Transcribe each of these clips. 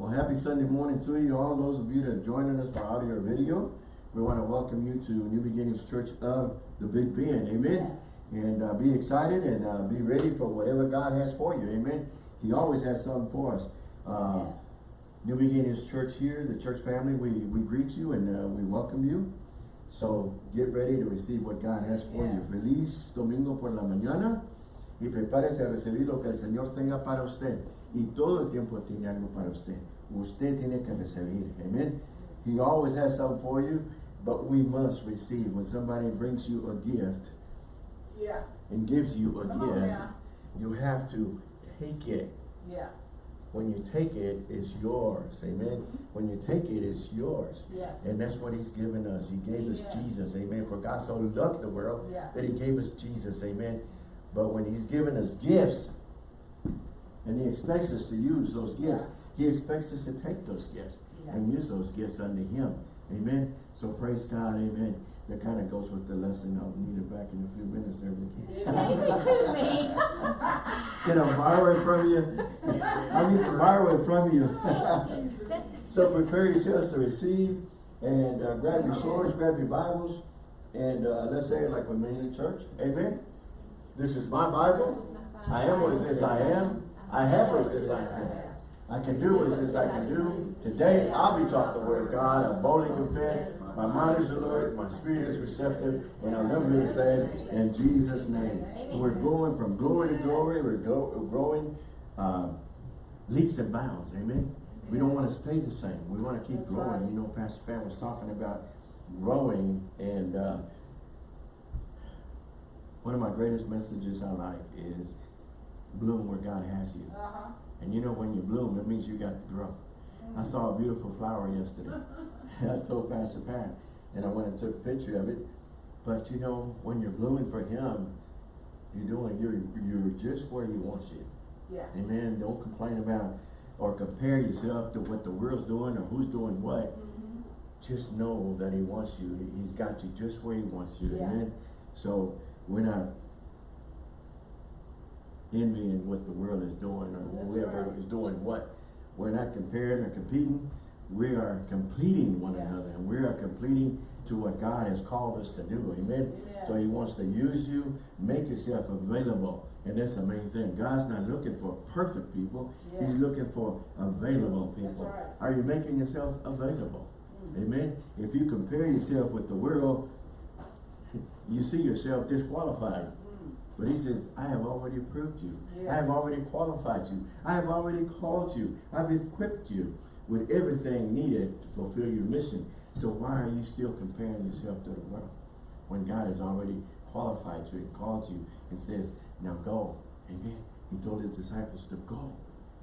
Well, happy Sunday morning to you, all those of you that are joining us by audio or video. We want to welcome you to New Beginnings Church of the Big Bend. Amen. And uh, be excited and uh, be ready for whatever God has for you. Amen. He always has something for us. Uh, New Beginnings Church here, the church family, we, we greet you and uh, we welcome you. So get ready to receive what God has for Yeah. you. Feliz domingo por la mañana y prepárese a recibir lo que el Señor tenga para usted. Y todo el tiempo tiene algo para usted. Usted tiene que recibir. Amen. He always has something for you, but we must receive. When somebody brings you a gift Yeah, and gives you a Come on gift, you have to take it. yeah, When you take it, it's yours. Amen. Mm-hmm. When you take it, it's yours. yes. And that's what he's given us. He gave us Jesus. Amen. For God so loved the world Yeah. that he gave us Jesus. Amen. But when he's given us gifts, and he expects us to use those gifts, he expects us to take those gifts and use those gifts unto him. Amen. So praise God. Amen. That kind of goes with the lesson. I'll need it back in a few minutes there, Vicky. You gave it to me. Can I borrow it from you? I need to borrow it from you. so prepare yourselves to receive and uh, grab your swords, grab your Bibles, and uh, let's say it like we're in the church. Amen. This is my Bible. I am what it says I am. I have what it says I am. I can do what it says I can do. Today I'll be taught the word of God. I boldly confess. My mind is alert. My spirit is receptive. And I'll never be the same in Jesus' name. We're going from glory to glory. We're, growing uh, leaps and bounds. Amen. We don't want to stay the same. We want to keep growing. You know, Pastor Pam was talking about growing and uh, one of my greatest messages I like is bloom where God has you. Uh-huh. And you know when you bloom, it means you got to grow. I saw a beautiful flower yesterday. I told Pastor Pat, and I went and took a picture of it. But you know, when you're blooming for him, you're doing, you're, you're just where he wants you. Yeah, Amen. Don't complain about or compare yourself to what the world's doing or who's doing what. Mhm. Just know that he wants you. He- He's got you just where he wants you. Yeah. Amen. So we're not envying what the world is doing or That's whoever right. is doing what. We're not comparing or competing. We are completing one Yeah. another and we are completing to what God has called us to do. Amen. Amen. So he wants to use you, make yourself available. And that's the main thing. God's not looking for perfect people. Yeah. He's looking for available people. right. Are you making yourself available? Mm. Amen. If you compare yourself with the world, you see yourself disqualified. But he says, I have already approved you. I have already qualified you. I have already called you. I've equipped you with everything needed to fulfill your mission. So why are you still comparing yourself to the world? When God has already qualified you and called you and says, now go. Amen. He told his disciples to go.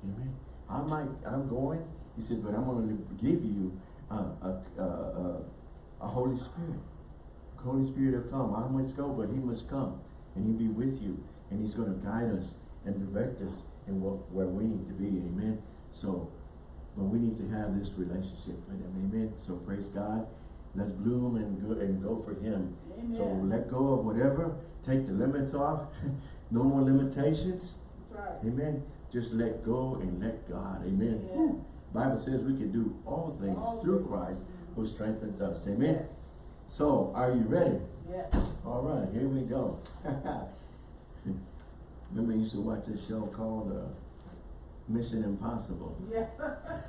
Amen. I might, I'm going. He said, but I'm going to give you a, a, a, a, Holy Spirit. Holy Spirit will come. I must go, but he must come. And he'll be with you. And he's going to guide us and direct us in what, where we need to be. Amen. So, but we need to have this relationship with him. Amen. So praise God. Let's bloom and go and go for him. amen. So let go of whatever. Take the limits off. no more limitations. Right. Amen. Just let go and let God. Amen. Yeah. Bible says we can do all things All through things. Christ who strengthens us. Amen. Yes. So, are you ready? Yes. All right, here we go. Remember, you used to watch this show called uh, Mission Impossible. Yeah.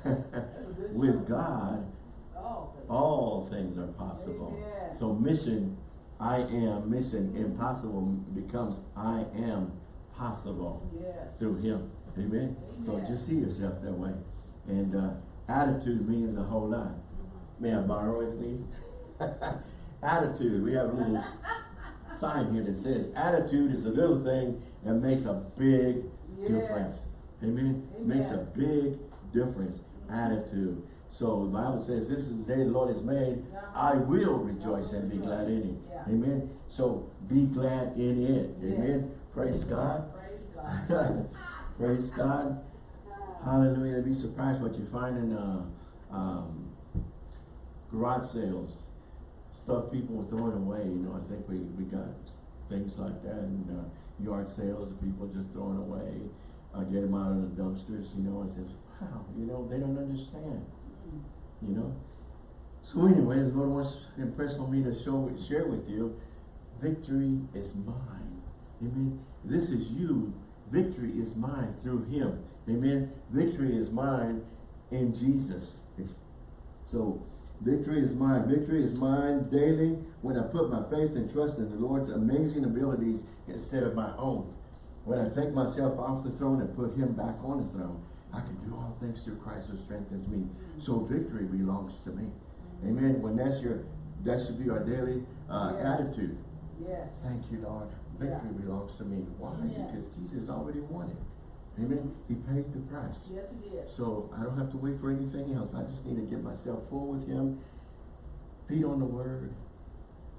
That's a good With. God, Oh. all things are possible. Amen. So, mission, I am, mission impossible becomes I am possible Yes. through Him. Amen. So, just see yourself that way. And uh, attitude means a whole lot. May I borrow it, please? attitude. We have a little sign here that says attitude is a little thing that makes a big Yes. difference. Amen. Makes a big difference. Attitude. So the Bible says, This is the day the Lord has made. I will rejoice and be glad in it. Yeah. Amen. So be glad in it. Yes. Amen. Praise God. Praise God. Praise God. Hallelujah. Be surprised what you find in uh, um, garage sales. Stuff people are throwing away. You know, I think we, we got things like that and uh, yard sales. of People just throwing away. Uh, get them out of the dumpsters, you know, and says, wow, You know, they don't understand, you know? So anyway, the Lord wants to impress on me to show, share with you, victory is mine. Amen. This is you. Victory is mine through Him. Amen. Victory is mine in Jesus. So, victory is mine. Victory is mine daily when I put my faith and trust in the Lord's amazing abilities instead of my own. When I take myself off the throne and put Him back on the throne, I can do all things through Christ who strengthens me. So victory belongs to me. Amen. When that's your, that should be our daily uh, Yes. attitude. Yes. Thank you, Lord. Victory belongs to me. Why? Yeah. Because Jesus already won it. Amen. He paid the price. Yes, it is. So I don't have to wait for anything else. I just need to get myself full with Him, feed on the Word,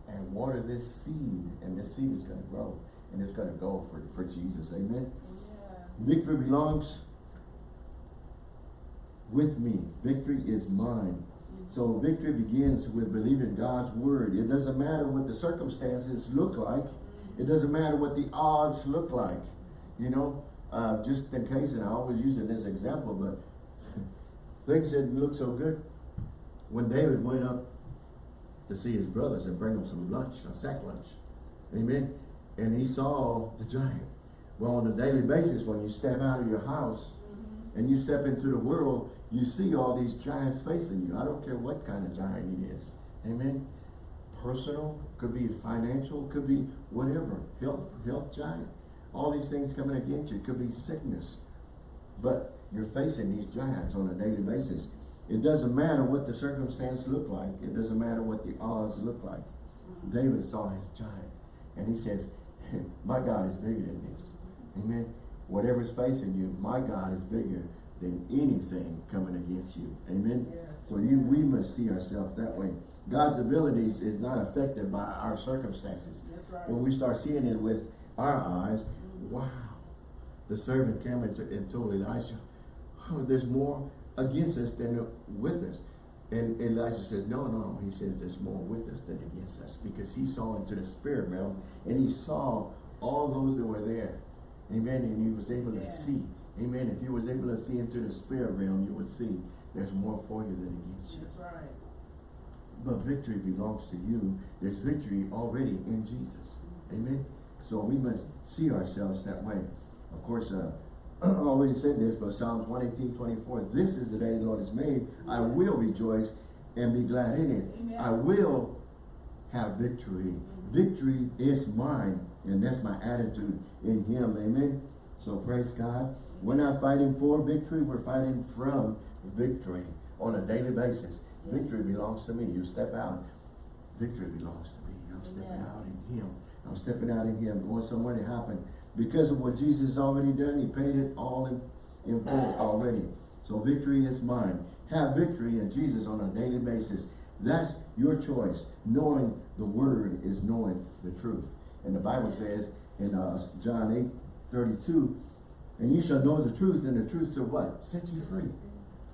and water this seed. And this seed is going to grow. And it's going to go for, for Jesus. Amen. Yeah. Victory belongs with me. Victory is mine. Mm-hmm. So victory begins with believing God's word. It doesn't matter what the circumstances look like. It doesn't matter what the odds look like. You know, uh, just in case, and I always use it as an example, but things didn't look so good. When David went up to see his brothers and bring them some lunch, a sack lunch. Amen. And he saw the giant. Well, on a daily basis, when you step out of your house and you step into the world, you see all these giants facing you. I don't care what kind of giant it is. Amen. Personal, could be financial, could be whatever. Health, health giant. All these things coming against you. It could be sickness. But you're facing these giants on a daily basis. It doesn't matter what the circumstance look like. It doesn't matter what the odds look like. David saw his giant. And he says, my God is bigger than this. Amen. Whatever's facing you, my God is bigger than anything coming against you. Amen. Yes. So you, we must see ourselves that way. God's abilities is not affected by our circumstances. Right. When we start seeing it with our eyes, wow. The servant came and, and told Elijah, oh, there's more against us than with us. And Elijah says, no, no, no. He says there's more with us than against us because he saw into the spirit realm and he saw all those that were there. Amen. And he was able to Yeah. see. Amen. If you was able to see into the spirit realm, you would see there's more for you than against you. That's right. But victory belongs to you. There's victory already in Jesus. Amen. So we must see ourselves that way. Of course, uh, I already said this, but Psalms 118, 24, this is the day the Lord has made. I will rejoice and be glad in it. Amen. I will have victory. Victory is mine. And that's my attitude in him. Amen. So praise God. We're not fighting for victory. We're fighting from victory on a daily basis. Victory belongs to me. You step out. Victory belongs to me. I'm stepping Amen. out in him. I'm stepping out in him. Going somewhere to happen. Because of what Jesus has already done, he paid it all in, in full already. So victory is mine. Have victory in Jesus on a daily basis. That's your choice. Knowing the word is knowing the truth. And the Bible says in uh, John 8, 32, and you shall know the truth, and the truth shall what? Set you free.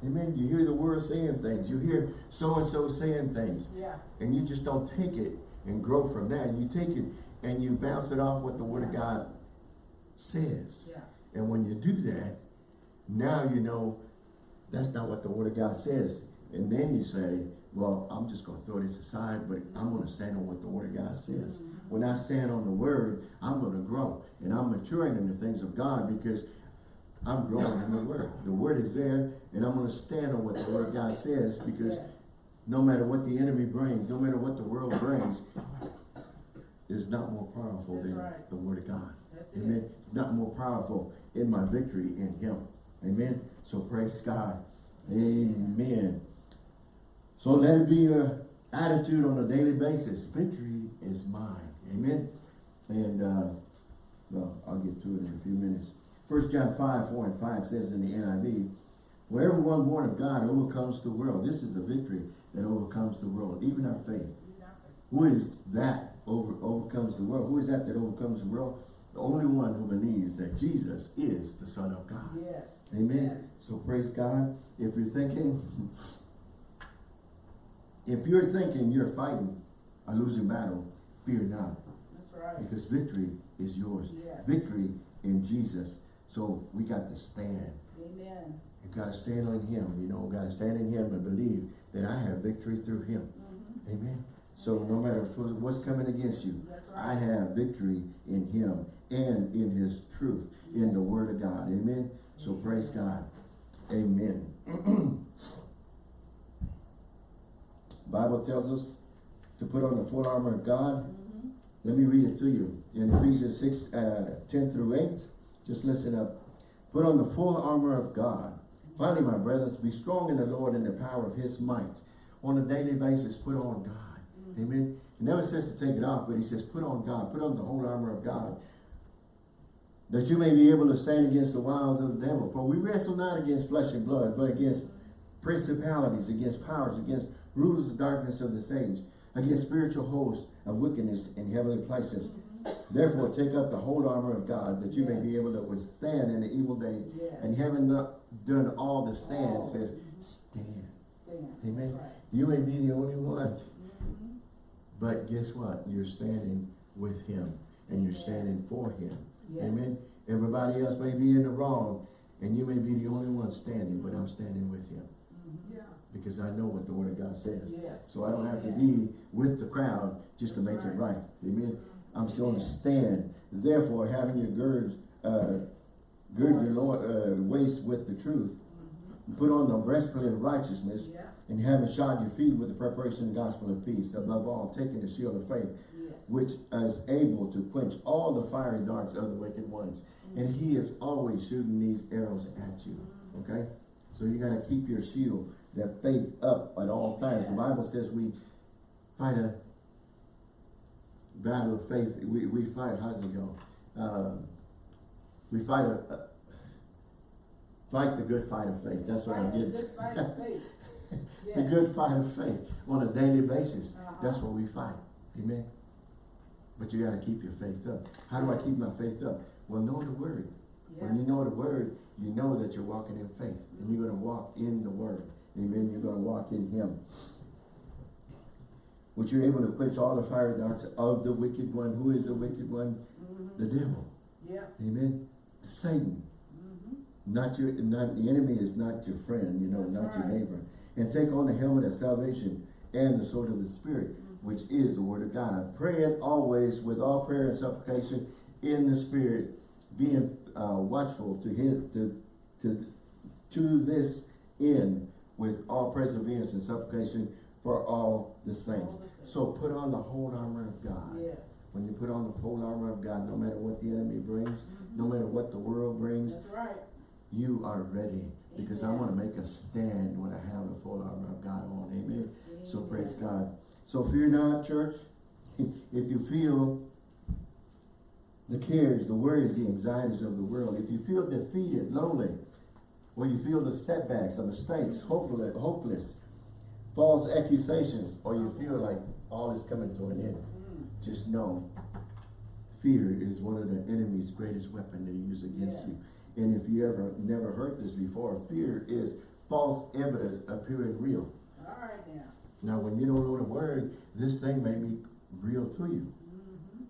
Amen. You hear the word saying things. You hear so-and-so saying things. Yeah. And you just don't take it and grow from that. You take it and you bounce it off what the word of God says. Yeah. And when you do that, now you know that's not what the word of God says. And then you say, well, I'm just going to throw this aside, but I'm going to stand on what the word of God says. Mm-hmm. When I stand on the word, I'm going to grow. And I'm maturing in the things of God because I'm growing in the word. The word is there, and I'm going to stand on what the word of God says because Yes. no matter what the enemy brings, no matter what the world brings, is not more powerful That's than right. the word of God. That's it. Amen. Not more powerful in my victory in him. Amen. So praise God. Amen. So let it be your attitude on a daily basis. Victory is mine. Amen. And uh, well, I'll get to it in a few minutes. First John 5, 4 and 5 says in the NIV, For everyone born of God overcomes the world. This is the victory that overcomes the world, even our faith. Who is that over overcomes the world? Who is that that overcomes the world? The only one who believes that Jesus is the Son of God. Yes. Amen. So praise God. If you're thinking, if you're thinking you're fighting a losing battle, fear not. That's right. Because victory is yours. Yes. Victory in Jesus. So we got to stand. Amen. You gotta stand on him, you know, gotta stand in him and believe that I have victory through him. Mhm. Amen. So no matter what's coming against you, I have victory in him and in his truth, in the word of God. Amen. So praise God. Amen. Bible tells us to put on the full armor of God. Mhm. Let me read it to you. In Ephesians 6, uh, 10 through 8, just listen up. Put on the full armor of God. Finally, my brothers, be strong in the Lord and the power of his might. On a daily basis, put on God. Amen. He never says to take it off, but he says, put on God. Put on the whole armor of God. That you may be able to stand against the wiles of the devil. For we wrestle not against flesh and blood, but against principalities, against powers, against rulers of darkness of this age, against spiritual hosts of wickedness in heavenly places. Therefore, take up the whole armor of God, that you may be able to withstand in the evil day. Yes. And having not done all to stand, it says, stand. Stand. Amen. Right. You may be the only one. But guess what? You're standing with him, and you're standing for him. Yes. Amen. Everybody else may be in the wrong, and you may be the only one standing, but I'm standing with him. Mhm. Yeah. Because I know what the word of God says. Yes. So I don't have to be with the crowd just to make That's it right. right. Amen. I'm still to stand. Therefore, having your girds, uh, gird your uh, waist with the truth. Put on the breastplate of righteousness, Yeah. and having shod your feet with the preparation of the gospel of peace. Above all, taking the shield of faith, Yes. which is able to quench all the fiery darts of the wicked ones. And he is always shooting these arrows at you. Okay? So you gotta keep your shield, that faith up at all times. The Bible says we fight a battle of faith. We, we fight, how does it go? Um, we fight a, a- fight the good fight of faith. That's what I Fight the get. good fight of faith. The good fight of faith on a daily basis. That's Uh-huh. what we fight. Amen. But you gotta keep your faith up. How do I keep my faith up? Well, know the word. Yeah. When you know the word, you know that you're walking in faith. And you're gonna walk in the word. Amen. You're gonna walk in him. Which you're able to quench all the fire darts of the wicked one. Who is the wicked one? Mhm. The devil. Yeah. Amen. Satan. Not your, not, the enemy is not your friend, you know, That's not your neighbor. And take on the helmet of salvation and the sword of the Spirit, Mm-hmm. which is the word of God. Praying always with all prayer and supplication in the Spirit, being uh, watchful to his, to, to, to this end with all perseverance and supplication for all the saints. All the. So put on the whole armor of God. Yes. When you put on the whole armor of God, no matter what the enemy brings, Mhm. no matter what the world brings, That's right. You are ready because I want to make a stand when I have the full armor of God on. Amen. So praise God. So fear not, church. If you feel the cares, the worries, the anxieties of the world, if you feel defeated, lonely, or you feel the setbacks, the mistakes, hopeless, hopeless, false accusations, or you feel like all is coming to an end, Mm. just know fear is one of the enemy's greatest weapon to use against Yes. you. And if you ever never heard this before, fear is false evidence appearing real. All right now. Now, when you don't know the word, this thing may be real to you. Mhm.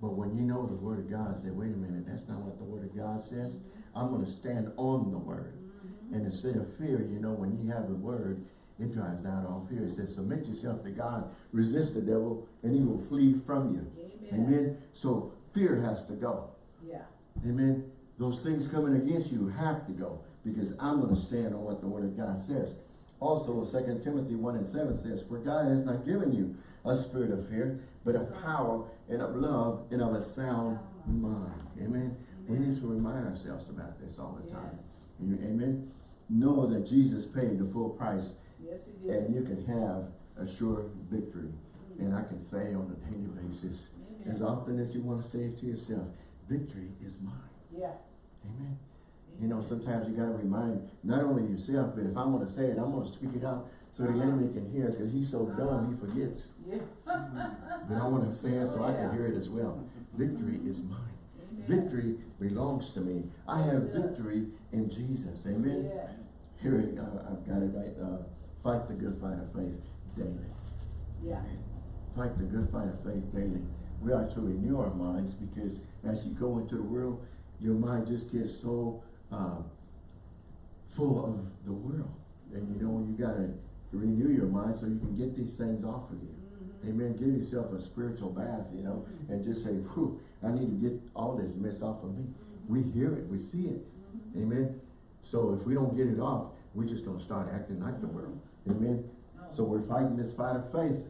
But when you know the word of God, say, wait a minute, that's not what the word of God says. I'm going to stand on the word. Mhm. And instead of fear, you know, when you have the word, it drives out all fear. It says, submit yourself to God, resist the devil, and he will flee from you. Amen. Amen. So fear has to go. Yeah. Amen. Those things coming against you have to go because I'm going to stand on what the word of God says. Also, 2 Timothy 1 and 7 says, For God has not given you a spirit of fear, but of power and of love and of a sound mind. Amen. We need to remind ourselves about this all the time. Amen. Know that Jesus paid the full price Yes, he did. and you can have a sure victory. Mm-hmm. And I can say on a daily basis, as often as you want to say it to yourself, victory is mine. Yeah. Amen. You know, sometimes you got to remind not only yourself, but if I'm going to say it, I'm going to speak it out so the Uh-huh. enemy can hear because he's so dumb he forgets. Yeah. But I want to say it so I can hear it as well. Victory is mine. Victory belongs to me. I have victory in Jesus. Amen. Yes. Here, it- uh, I've got it right. Uh, fight the good fight of faith daily. Yeah. Fight the good fight of faith daily. We are to renew our minds because as you go into the world, your mind just gets so uh, full of the world. And you know, you gotta renew your mind so you can get these things off of you. Mhm. Amen. Give yourself a spiritual bath, you know, mm-hmm. and just say, whew, I need to get all this mess off of me. Mm-hmm. We hear it, we see it. Mm-hmm. Amen. So if we don't get it off, we're just gonna start acting like the world. Amen. So we're fighting this fight of faith,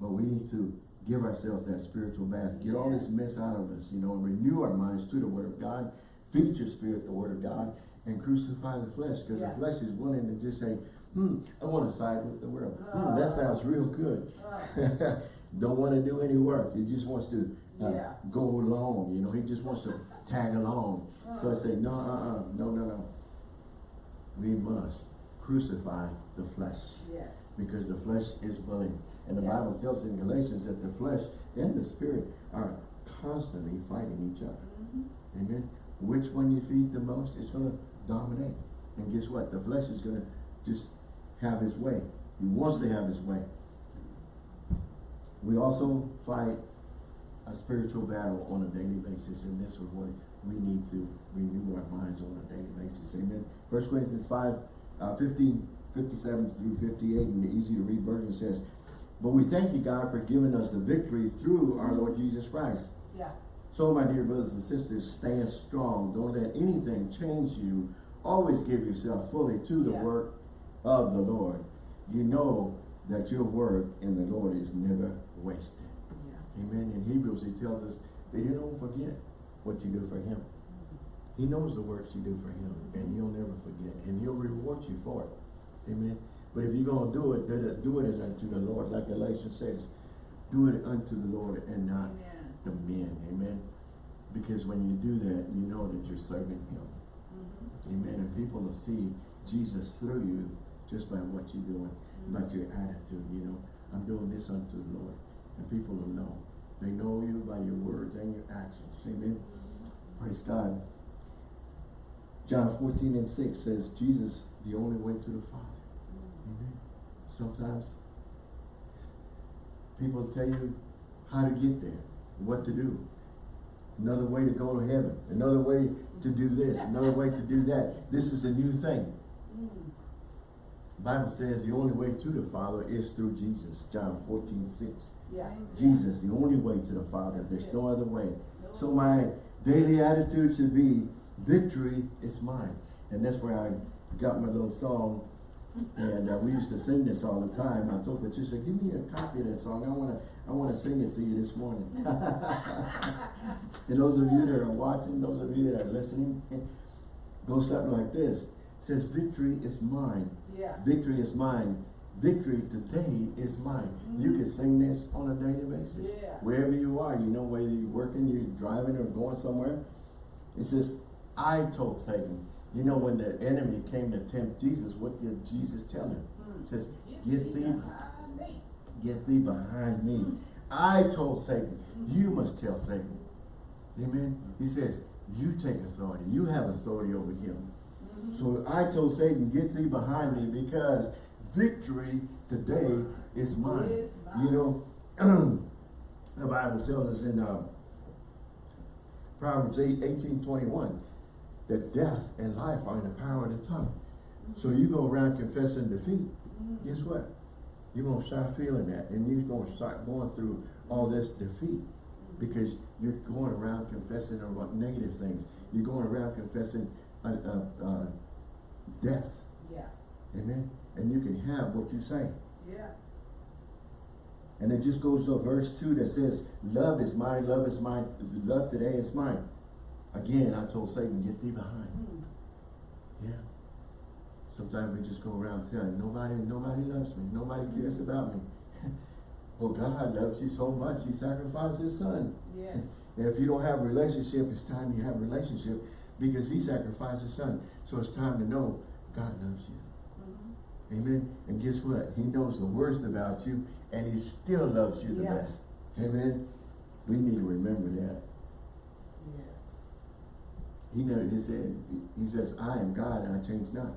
but we need to give ourselves that spiritual bath. Get all this mess out of us, you know, and renew our minds to the word of God. Feed your spirit the word of God and crucify the flesh. Because Yeah. the flesh is willing to just say, hmm, I want to side with the world. Hmm, that Oh. sounds real good. Oh. Don't want to do any work. He just wants to uh, Yeah. go along, you know. He just wants to tag along. So I Oh. say, no, uh-uh, no, no, no. We must crucify the flesh Yes. because the flesh is willing. And the Yeah. Bible tells in Galatians that the flesh and the spirit are constantly fighting each other. Mhm. Amen. Which one you feed the most is going to dominate. And guess what? The flesh is going to just have his way. He wants to have his way. We also fight a spiritual battle on a daily basis, and this is what we need to renew our minds on a daily basis. Amen. First Corinthians 5, uh, 15, 57 through 58, in the easy to read version says, But we thank you, God, for giving us the victory through our Lord Jesus Christ. Yeah. So, my dear brothers and sisters, stand strong. Don't let anything change you. Always give yourself fully to the Yeah. work of the Lord. You know that your work in the Lord is never wasted. Yeah. Amen. In Hebrews, he tells us that you don't forget what you do for him. Mm-hmm. He knows the works you do for him, and he'll never forget, and he'll reward you for it. Amen. But if you're going to do it, do it, do it as unto the Lord, like Galatians says. Do it unto the Lord and not Amen. the men. Amen. Because when you do that, you know that you're serving him. Mhm. Amen. And people will see Jesus through you just by what you're doing, by your attitude, you know. I'm doing this unto the Lord. And people will know. They know you by your words and your actions. Amen. Praise God. John 14 and 6 says, Jesus, the only way to the Father. Amen. Sometimes people tell you how to get there, what to do. Another way to go to heaven. Another way to do this. Another way to do that. This is a new thing. Mm. Bible says the only way to the Father is through Jesus. John 14, 6. Yeah. Jesus, the only way to the Father. There's no other way. So my daily attitude should be, victory is mine. And that's where I got my little song. And uh, we used to sing this all the time. I told Patricia, give me a copy of that song. I want to I wanna sing it to you this morning. and those of you that are watching, those of you that are listening, goes something like this. It says, victory is mine. Yeah. Victory is mine. Victory today is mine. You can sing this on a daily basis. Yeah. Wherever you are, you know, whether you're working, you're driving or going somewhere. It says, I told Satan. You know, when the enemy came to tempt Jesus, what did Jesus tell him? He says, Get thee thee, behind me. get thee behind me. I told Satan, you must tell Satan. Amen. He says, you take authority. You have authority over him. Mhm. So I told Satan, get thee behind me because victory today is mine. Is mine. You know, the Bible tells us in uh, Proverbs 8, 18, 21, that death and life are in the power of the tongue. So you go around confessing defeat, guess what? You're going to start feeling that and you're going to start going through all this defeat because you're going around confessing about negative things. You're going around confessing uh, uh, uh, death. Yeah. Amen. And you can have what you say. Yeah. And it just goes to verse 2 that says, Love is mine, love is mine, love today is mine. Again, I told Satan, get thee behind. Mm. Yeah. Sometimes we just go around telling nobody, nobody loves me, nobody cares about me. well, God loves you so much, he sacrificed his son. Yes. And if you don't have a relationship, it's time you have a relationship because he sacrificed his son. So it's time to know God loves you. Mhm. Amen. And guess what? He knows the worst about you and he still loves you the Yeah. best. Amen. We need to remember that. He never he said he says, I am God and I change not.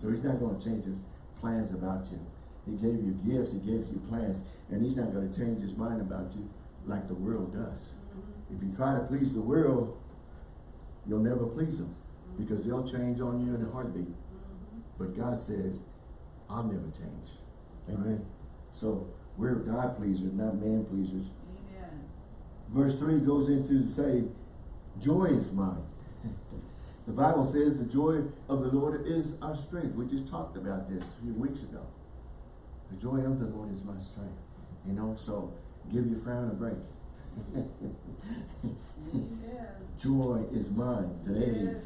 So he's not going to change his plans about you. He gave you gifts, he gives you plans, and he's not going to change his mind about you like the world does. Mhm. If you try to please the world, you'll never please them because they'll change on you in a heartbeat. Mhm. But God says, I'll never change. Amen. So we're God pleasers, not man pleasers. Amen. Verse three goes into to say, joy is mine. The Bible says the joy of the Lord is our strength. We just talked about this a few weeks ago. The joy of the Lord is my strength. You know, so give your frown a break. Joy is mine today. Yes.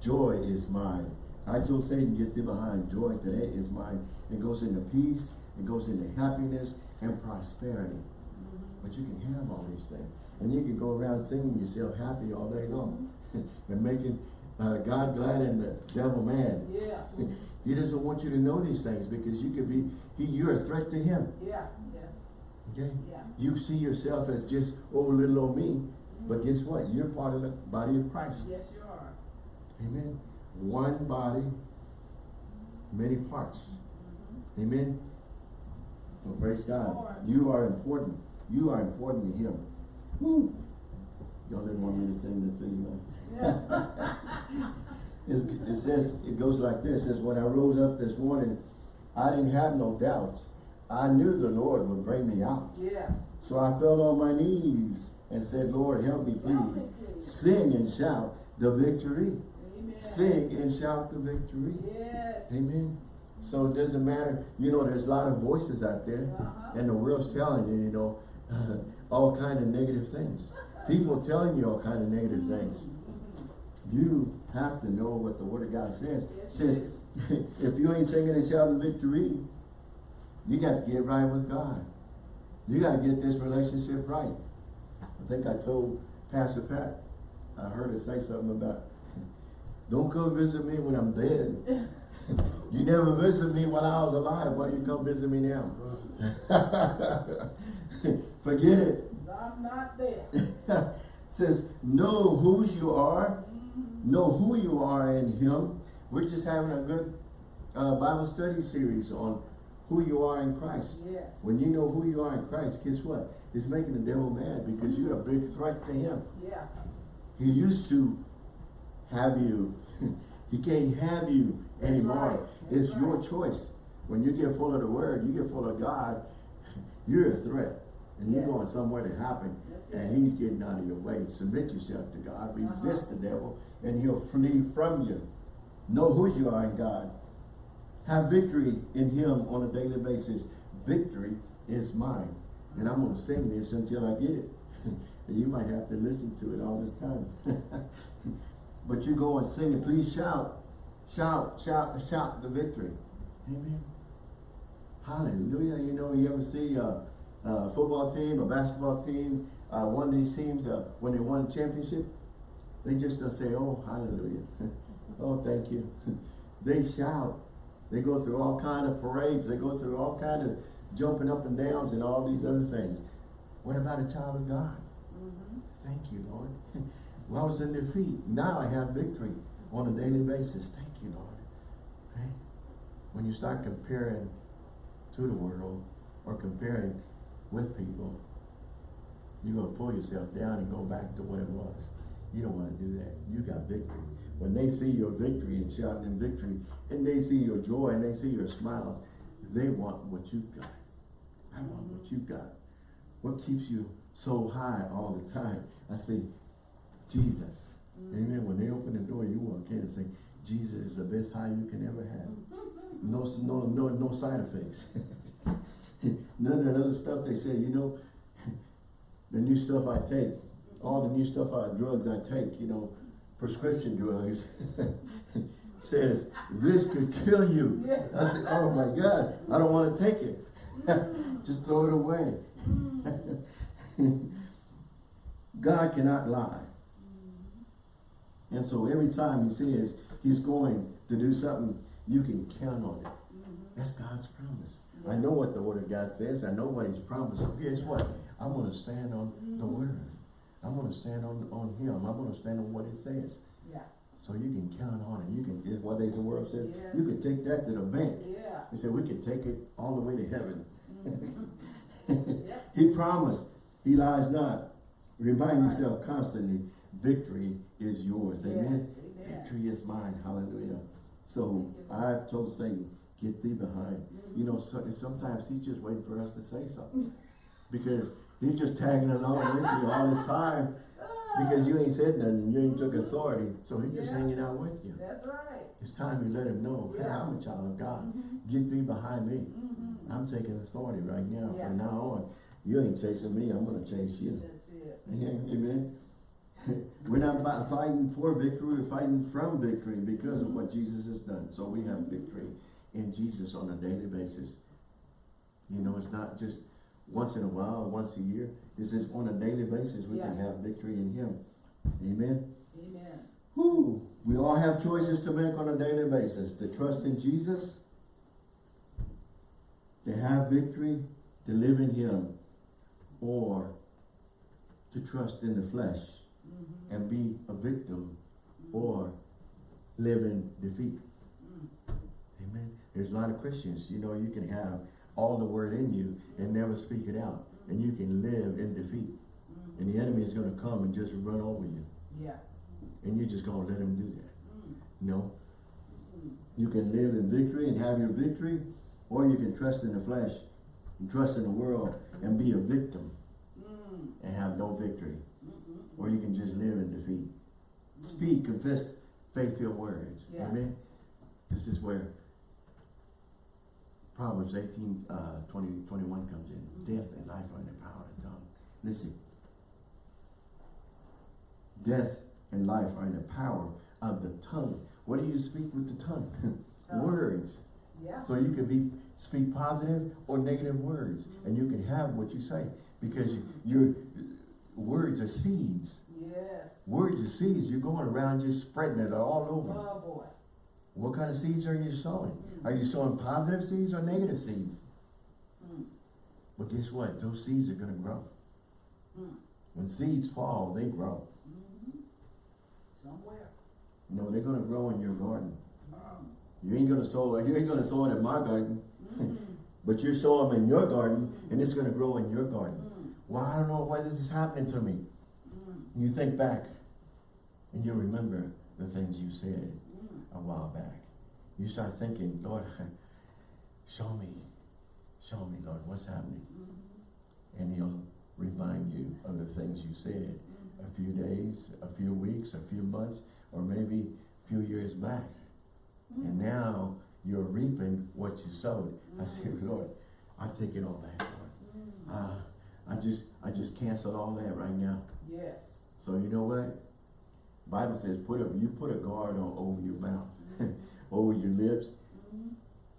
Joy is mine. I told Satan, get thee behind. Joy today is mine. It goes into peace. It goes into happiness and prosperity. Mhm. But you can have all these things. And you can go around singing yourself happy all day long. and making uh, God glad and the devil mad. Yeah. He doesn't want you to know these things because you could be, he, you're a threat to him. Yeah, yes, Okay? yeah. You see yourself as just, oh, little old me. But guess what? You're part of the body of Christ. Yes, you are. Amen. One body, many parts. Mhm. Amen. So praise God. Lord. You are important. You are important to Him. Woo. Y'all didn't want me to sing man. Yeah. It says, it goes like this, it says, when I rose up this morning, I didn't have no doubts. I knew the Lord would bring me out. Yeah. So I fell on my knees and said, Lord, help me Help me, please. please. Sing and shout the victory. Amen. Sing and shout the victory. Yes. Amen. So it doesn't matter, you know, there's a lot of voices out there, Uh-huh. and the world's telling you, you know, all kind of negative things. People telling you all kind of negative things. You have to know what the Word of God says. It says, if you ain't singing and shouting victory, you got to get right with God. You got to get this relationship right. I think I told Pastor Pat, I heard her say something about, don't come visit me when I'm dead. You never visited me while I was alive. Why you come visit me now? Forget it. I'm not there. Says, know whose you are. Know who you are in Him. We're just having a good uh, Bible study series on who you are in Christ. Yes. When you know who you are in Christ, guess what? It's making the devil mad because you're a big threat to him. Yeah. He used to have you. he can't have you That's anymore. right. It's your choice. When you get full of the word, you get full of God, you're a threat. And you're going somewhere to happen. And he's getting out of your way. Submit yourself to God. Resist Uh-huh. the devil and he'll flee from you. Know who you are in God. Have victory in him on a daily basis. Victory is mine. And I'm going to sing this until I get it. and you might have to listen to it all this time. but you go and sing it. Please shout. Shout, shout, shout the victory. Amen. Hallelujah. You know, you ever see a, a football team, a basketball team, uh, one of these teams, uh, when they won a championship, they just don't say, oh, hallelujah. oh, thank you. they shout. They go through all kind of parades. They go through all kind of jumping up and downs and all these other things. What about a child of God? Mhm. Thank you, Lord. well, I was in defeat. Now I have victory on a daily basis. Thank you, Lord. Okay? When you start comparing to the world or comparing with people, you're going to pull yourself down and go back to what it was. You don't want to do that. You got victory. When they see your victory and shouting in victory, and they see your joy and they see your smiles, they want what you've got. I want what you've got. What keeps you so high all the time? I say, Jesus. Mm. Amen. When they open the door, you walk in and say, Jesus is the best high you can ever have. No, no, no, no side effects. None of that other stuff they say, you know, the new stuff I take, all the new stuff, uh, drugs I take, you know, prescription drugs, says, this could kill you. I said, oh my God, I don't want to take it. Just throw it away. God cannot lie. And so every time he says he's going to do something, you can count on it. That's God's promise. I know what the word of God says. I know what he's promised. So guess what? I'm going to stand on the word. I'm going to stand on, on him. I'm going to stand on what it says. Yeah. So you can count on it. You can, just what they the world says, Yes. you can take that to the bank. Yeah. He said, we can take it all the way to heaven. Yep. he promised, he lies not. Remind Right. yourself constantly, victory is yours. Amen. Yes, amen. Victory is mine, hallelujah. So I've told Satan, get thee behind. You know, so, and sometimes he's just waiting for us to say something. Because he's just tagging along with you all this time. Because you ain't said nothing, you ain't took authority, so he's just Yeah. hanging out with you. That's right. It's time you let him know, hey, Yeah. I'm a child of God. Mhm. Get thee behind me. Mhm. I'm taking authority right now. Yeah. From now on, you ain't chasing me, I'm gonna chase you. That's it. Yeah, Amen. We're not fighting for victory, we're fighting from victory because of what Jesus has done. So we have victory in Jesus on a daily basis. You know, it's not just once in a while, once a year. It's just on a daily basis, we can have victory in Him. Amen. Amen. Whew. We all have choices to make on a daily basis. To trust in Jesus, to have victory, to live in Him, or to trust in the flesh Mhm. and be a victim or live in defeat. Mm. Amen. There's a lot of Christians, you know, you can have all the word in you and never speak it out. And you can live in defeat. And the enemy is going to come and just run over you. Yeah. And you're just going to let him do that. Mm. No. You can live in victory and have your victory, or you can trust in the flesh and trust in the world and be a victim Mm. and have no victory. Or you can just live in defeat. Speak, confess faith-filled words. Yeah. Amen. This is where Proverbs 18, uh, 20, 21 comes in. Death and life are in the power of the tongue. Listen. Death and life are in the power of the tongue. What do you speak with the tongue? Words. Yeah. So you can be speak positive or negative words, and you can have what you say because you, your words are seeds. Yes. Words are seeds. You're going around just spreading it all over. Oh, boy. What kind of seeds are you sowing? Are you sowing positive seeds or negative seeds? Mm. But guess what? Those seeds are going to grow. Mm. When seeds fall, they grow. Mhm. Somewhere. No, they're going to grow in your garden. Mm. You ain't going to sow. You ain't going to sow it in my garden, Mm. but you're sowing them in your garden, and it's going to grow in your garden. Mm. Well, I don't know why this is happening to me. You think back, and you remember the things you said. A while back. You start thinking, Lord, show me, show me, Lord, what's happening. Mhm. And he'll remind you of the things you said Mm. a few days, a few weeks, a few months, or maybe a few years back. And now you're reaping what you sowed. I say, Lord, I take it all back, Lord. Uh, I just, I just cancel all that right now. Yes. So you know what? Bible says, put a, you put a guard on over your mouth, over your lips, Mhm.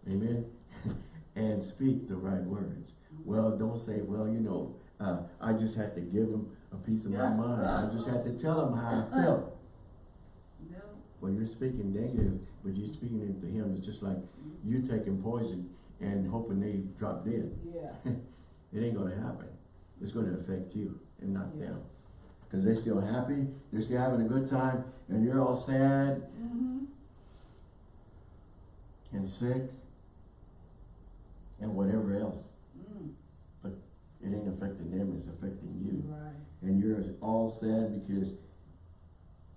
Amen. and speak the right words. Well, don't say, well, you know, uh, I just had to give them a piece of my Yeah. mind. I just had to tell them how I felt. No. Well, you're speaking negative, but you're speaking it to him. It's just like you taking poison and hoping they drop dead. Yeah. It ain't gonna happen. It's gonna affect you and not Yeah. them. Cause they're still happy, they're still having a good time, and you're all sad Mm-hmm. and sick and whatever else. Mm. It ain't affecting them, it's affecting you. Right. And you're all sad because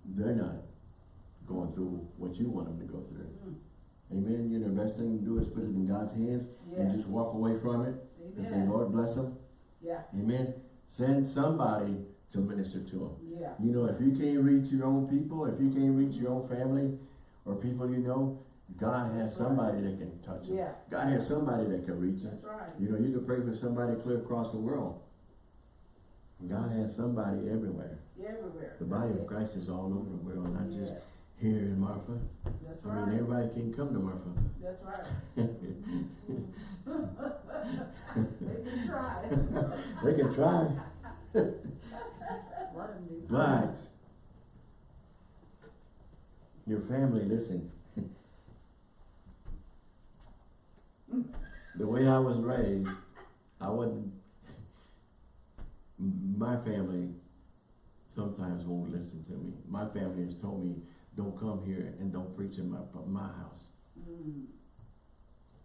they're not going through what you want them to go through. Mm. Amen. You know, the best thing to do is put it in God's hands and just walk away from it and say, Lord bless them. Yeah. Amen. Send somebody to minister to them. Yeah. You know, if you can't reach your own people, if you can't reach your own family or people you know, God has That's right. somebody that can touch them. Yeah. God has somebody that can reach them. That's right. You know, you can pray for somebody clear across the world. God has somebody everywhere. Everywhere. The body That's of. Christ is all over the world, not just here in Marfa. That's I mean, everybody can't come to Marfa. That's right. They can try. they can try, One of them. but your family, listen. the way I was raised, I wasn't. My family sometimes won't listen to me. My family has told me, "Don't come here and don't preach in my my house." Mm.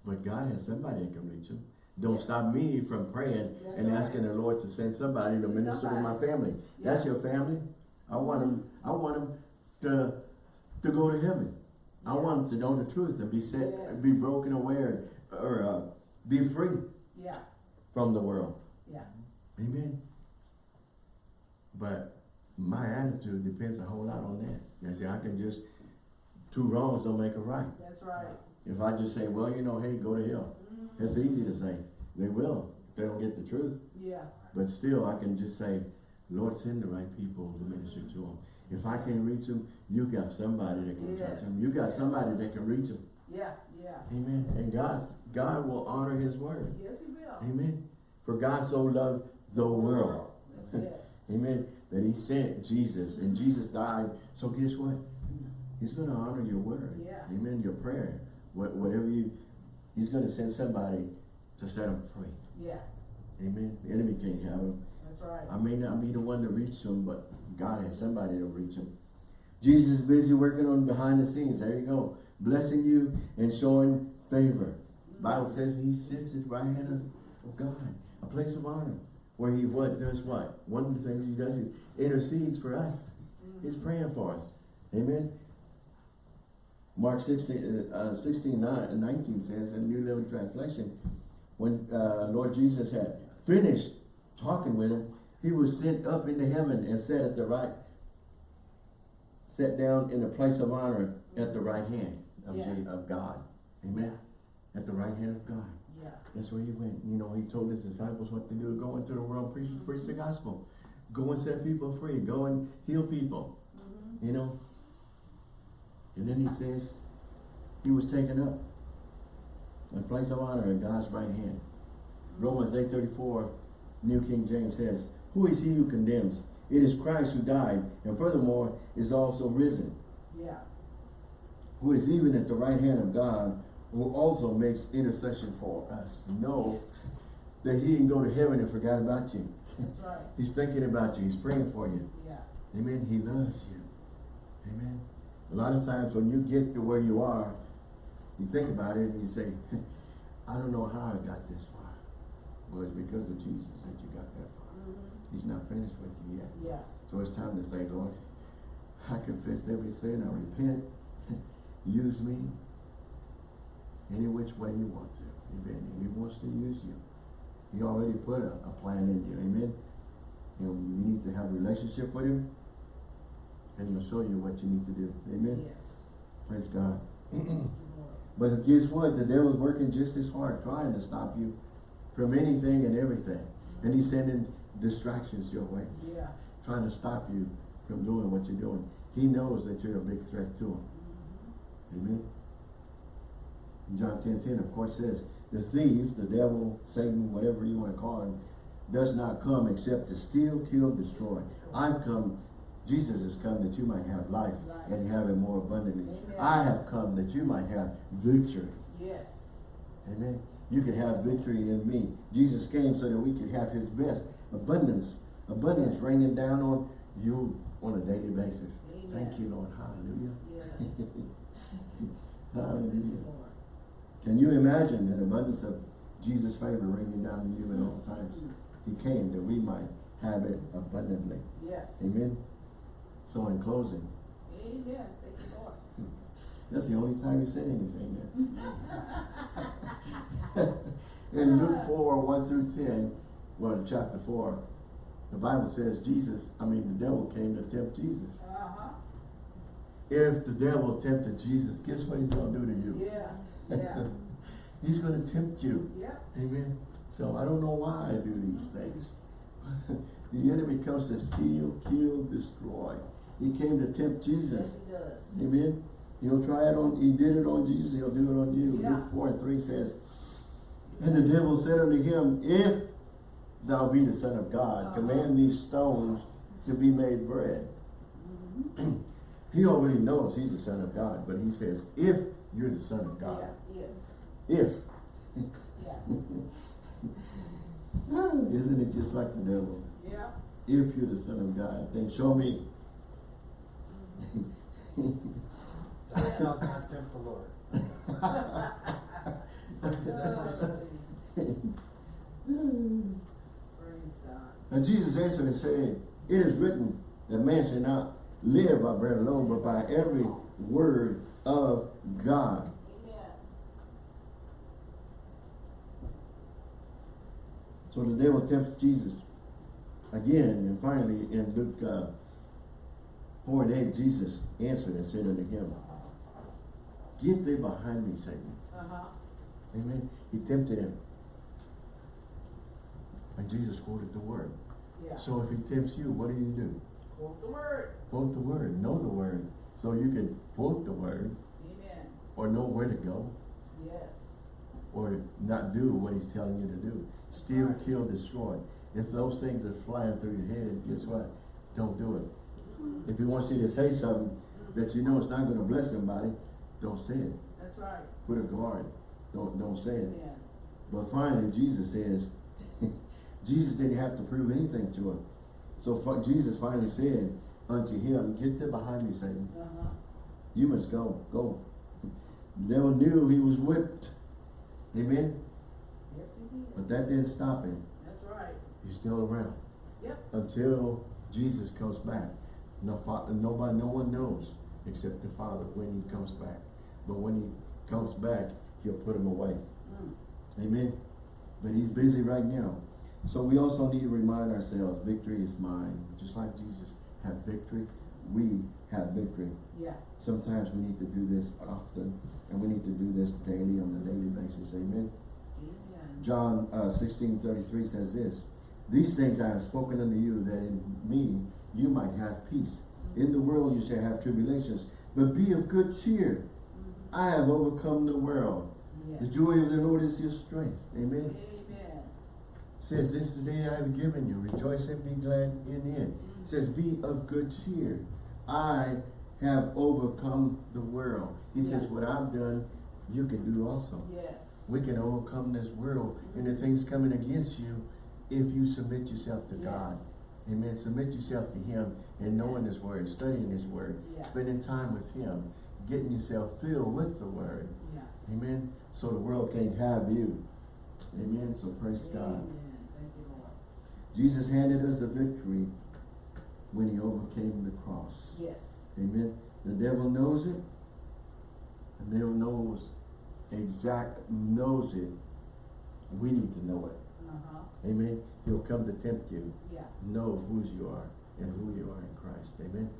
But God has somebody that can reach them. Don't Yeah. stop me from praying That's and right. asking the Lord to send somebody to minister to my somebody. family. That's your family. I want them. I want them to to go to heaven. I want them to know the truth and be set, Yes. be broken aware, or uh, be free Yeah, from the world. yeah, Amen. But my attitude depends a whole lot on that. You see, I can just, two wrongs don't make a right. that's right. If I just say, well, you know, hey, go to hell. It's easy to say. They will, if they don't get the truth. Yeah, But still, I can just say, Lord, send the right people to minister to them. If I can't reach them, you got somebody that can touch them. You got Yes. somebody that can reach them. yeah, yeah. Amen. And God, God will honor his word. Yes, he will. Amen. For God so loved the world. Amen. That he sent Jesus and Jesus died. So guess what? He's going to honor your word. Yeah. Amen. Your prayer. What, whatever you, he's going to send somebody to set them free. Yeah, Amen. The enemy can't have them. that's right. I may not be the one to reach them, but God has somebody to reach them. Jesus is busy working on behind the scenes. There you go. Blessing you and showing favor. Bible says he sits at the right hand of, of God, a place of honor, where he what does what? One of the things he does is intercedes for us. Mm-hmm. He's praying for us. Amen. Mark 16, uh, 16 9, 19 says in the New Living Translation, when uh, Lord Jesus had finished talking with him, he was sent up into heaven and sat at the right, sat down in the place of honor at the right hand of, Yeah. Of God. Amen. At the right hand of God. Yeah, That's where he went. You know, he told his disciples what to do. Go into the world, preach, preach the gospel. Go and set people free. Go and heal people. mhm, You know? And then he says, he was taken up. A place of honor at God's right hand. Romans 8.34, New King James says, Who is he who condemns? It is Christ who died, and furthermore is also risen, yeah, who is even at the right hand of God, who also makes intercession for us. Know yes, that he didn't go to heaven and forgot about you. that's right. He's thinking about you. He's praying for you. Yeah, Amen. He loves you. Amen. A lot of times when you get to where you are, you think about it and you say, I don't know how I got this far. Well, it's because of Jesus that you got that far. mhm, He's not finished with you yet. yeah, So it's time to say, Lord, I confess every sin. I repent. use me any which way you want to. Amen. And he wants to use you. He already put a, a plan in you. Amen. You know, you need to have a relationship with him. And he'll show you what you need to do. Amen. yes. Praise God. But guess what? The devil's working just as hard trying to stop you from anything and everything. And he's sending distractions your way, Yeah, trying to stop you from doing what you're doing. He knows that you're a big threat to him. mhm, Amen. John 10, 10 of course says, the thief, the devil, Satan, whatever you want to call him, does not come except to steal, kill, destroy. I've come, Jesus has come that you might have life and have it more abundantly. Amen. I have come that you might have victory. yes, Amen. You could have victory in me. Jesus came so that we could have his best abundance, abundance Yes. raining down on you on a daily basis. Amen. Thank you, Lord. Hallelujah. yes. Hallelujah. Can you imagine an abundance of Jesus' favor raining down on you at all times? He came that we might have it abundantly. Yes. Amen. So in closing, Amen, thank you, Lord. that's the only time you said anything there. in Luke 4, 1 through 10, well, in chapter 4, the Bible says Jesus, I mean, the devil came to tempt Jesus. Uh-huh, If the devil tempted Jesus, guess what he's going to do to you? yeah, yeah, he's going to tempt you. yeah, Amen. So I don't know why I do these things. the enemy comes to steal, kill, destroy. He came to tempt Jesus. yes, he does. Amen. He'll try it on, he did it on Jesus, he'll do it on you. Yeah. Luke 4 and 3 says, And the devil said unto him, If thou be the Son of God, Uh-huh. command these stones to be made bread. Mhm. He already knows he's the Son of God, but he says, If you're the Son of God. Yeah, yeah, If. Isn't it just like the devil? yeah. If you're the Son of God, then show me. Thou shalt not tempt the Lord. And Jesus answered and said, It is written that man shall not live by bread alone, but by every word of God. Amen. So the devil tempts Jesus again, and finally in Luke uh, 4 and 8, Jesus answered and said unto him, Get thee behind me, Satan. Uh-huh. Amen. He tempted him. And Jesus quoted the word. Yeah. So if he tempts you, what do you do? Quote the word. Quote the word, know the word. So you can quote the word Amen. or know where to go Yes. or not do what he's telling you to do. Steal, Right. kill, destroy. If those things are flying through your head, guess what? Don't do it. If he wants you to say something that you know it's not going to bless somebody, don't say it. That's right. Put a guard. Don't don't say it. Amen. But finally, Jesus says, Jesus didn't have to prove anything to him. So Jesus finally said unto him, Get thee behind me, Satan. Uh-huh. You must go. Go. Devil knew he was whipped. Amen. Yes, he did. But that didn't stop him. That's right. He's still around Yep. until Jesus comes back. No, fa- nobody, no one knows except the Father when he comes back. But when he comes back, he'll put him away. Mm. Amen. But he's busy right now. So we also need to remind ourselves, victory is mine. Just like Jesus had victory, we have victory. Yeah. Sometimes we need to do this often, and we need to do this daily on a daily basis. Amen. Amen. John uh, 16, 33 says this, These things I have spoken unto you, that in me you might have peace. In the world you shall have tribulations, but be of good cheer. I have overcome the world. The joy of the Lord is your strength. Amen. Amen. says, This is the day I have given you. Rejoice and be glad in it. says, Be of good cheer. I have overcome the world. He says, What I've done, you can do also. Yes. We can overcome this world and the mm-hmm. things coming against you if you submit yourself to God. Amen. Submit yourself to Him and knowing His Word, studying His Word, Yeah. spending time with Him, getting yourself filled with the Word. Yeah. Amen. So the world can't have you. Amen. So praise God. Amen. Thank you, Lord. Jesus handed us the victory when he overcame the cross. Yes. Amen. The devil knows it. The devil knows exact knows it. We need to know it. Uh-huh. Amen. He'll come to tempt you. Yeah. Know whose you are and who you are in Christ. Amen.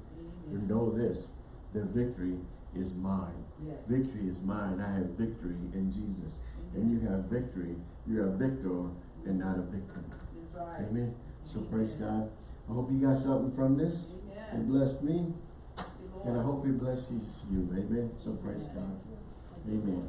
You know this. The victory is mine. Yes. Victory is mine. I have victory in Jesus. And you have victory. You're a victor and not a victim. Right. Amen. So praise God. I hope you got something from this. It Amen. blessed me, and I hope it blesses you. Amen. So praise God. Amen.